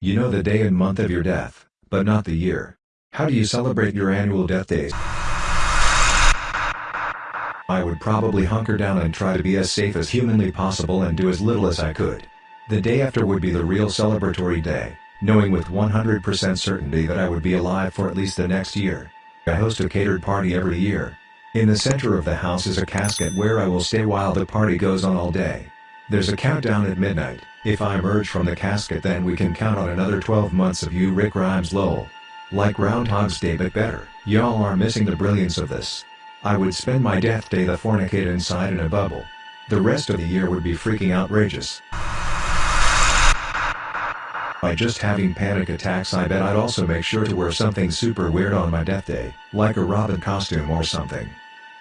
You know the day and month of your death, but not the year. How do you celebrate your annual death days? I would probably hunker down and try to be as safe as humanly possible and do as little as I could. The day after would be the real celebratory day, knowing with 100% certainty that I would be alive for at least the next year. I host a catered party every year. In the center of the house is a casket where I will stay while the party goes on all day. There's a countdown at midnight, if I emerge from the casket then we can count on another 12 months of you Rick Grimes lol. Like Groundhog's Day but better, y'all are missing the brilliance of this. I would spend my death day the fornicate inside in a bubble. The rest of the year would be freaking outrageous. By just having panic attacks I bet I'd also make sure to wear something super weird on my death day, like a Robin costume or something.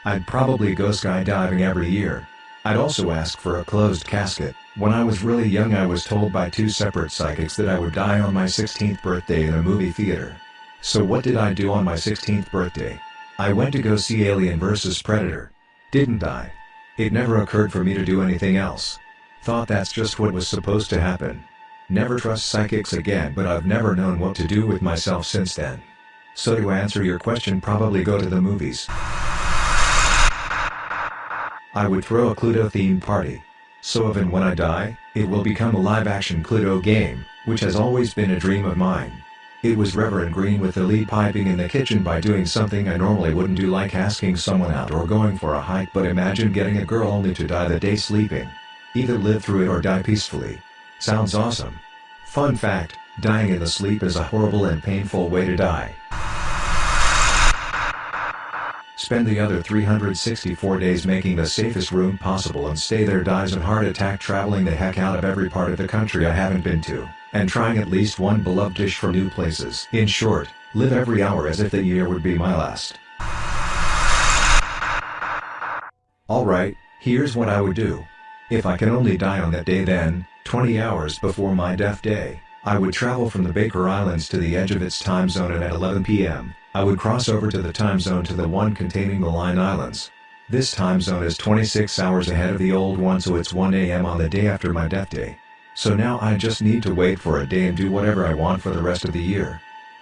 I'd probably go skydiving every year. I'd also ask for a closed casket. When I was really young I was told by two separate psychics that I would die on my 16th birthday in a movie theater. So what did I do on my 16th birthday? I went to go see Alien vs Predator. Didn't die. It never occurred for me to do anything else. Thought that's just what was supposed to happen. Never trust psychics again but I've never known what to do with myself since then. So to answer your question probably go to the movies. I would throw a Cluedo themed party. So even when I die, it will become a live action Cluedo game, which has always been a dream of mine. It was Reverend Green with the lead piping in the kitchen by doing something I normally wouldn't do like asking someone out or going for a hike but imagine getting a girl only to die the day sleeping. Either live through it or die peacefully. Sounds awesome. Fun fact, dying in the sleep is a horrible and painful way to die. Spend the other 364 days making the safest room possible and stay there dies of heart attack traveling the heck out of every part of the country I haven't been to, and trying at least one beloved dish from new places. In short, live every hour as if the year would be my last. Alright, here's what I would do. If I can only die on that day then, 20 hours before my death day, I would travel from the Baker Islands to the edge of its time zone and at 11 p.m., I would cross over to the time zone to the one containing the Line Islands. This time zone is 26 hours ahead of the old one so it's 1 a.m. on the day after my death day. So now I just need to wait for a day and do whatever I want for the rest of the year.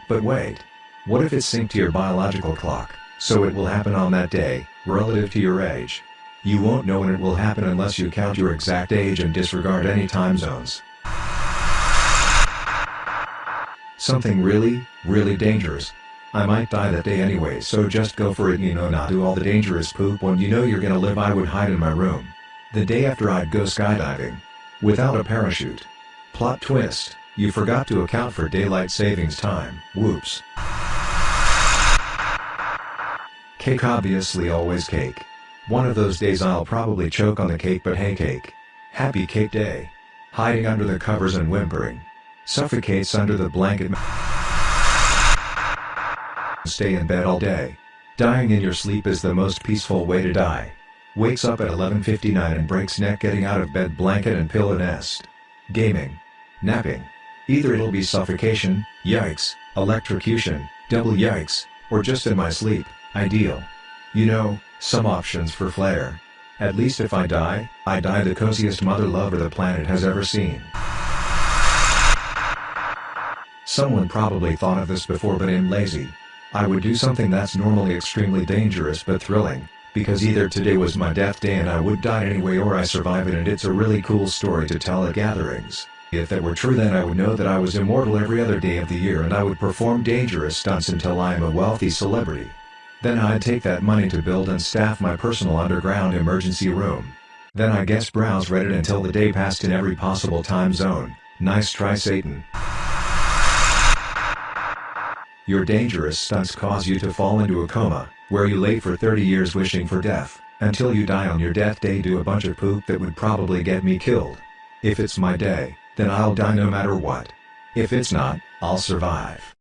But wait. What if it's synced to your biological clock, so it will happen on that day, relative to your age? You won't know when it will happen unless you count your exact age and disregard any time zones. Something really, really dangerous. I might die that day anyway so just go for it you know not do all the dangerous poop when you know you're gonna live I would hide in my room. The day after I'd go skydiving. Without a parachute. Plot twist, you forgot to account for daylight savings time, whoops. Cake obviously always cake. One of those days I'll probably choke on the cake but hey cake. Happy cake day. Hiding under the covers and whimpering. Suffocates under the blanket. Stay in bed all day. Dying in your sleep is the most peaceful way to die. Wakes up at 11.59 and breaks neck getting out of bed blanket and pillow nest. Gaming. Napping. Either it'll be suffocation, yikes, electrocution, double yikes, or just in my sleep, ideal. You know, some options for flair. At least if I die, I die the coziest mother lover the planet has ever seen. Someone probably thought of this before but I'm lazy. I would do something that's normally extremely dangerous but thrilling, because either today was my death day and I would die anyway or I survive it and it's a really cool story to tell at gatherings. If that were true then I would know that I was immortal every other day of the year and I would perform dangerous stunts until I am a wealthy celebrity. Then I'd take that money to build and staff my personal underground emergency room. Then I guess browse Reddit until the day passed in every possible time zone. Nice try Satan. Your dangerous stunts cause you to fall into a coma, where you lay for 30 years wishing for death, until you die on your death day do a bunch of poop that would probably get me killed. If it's my day, then I'll die no matter what. If it's not, I'll survive.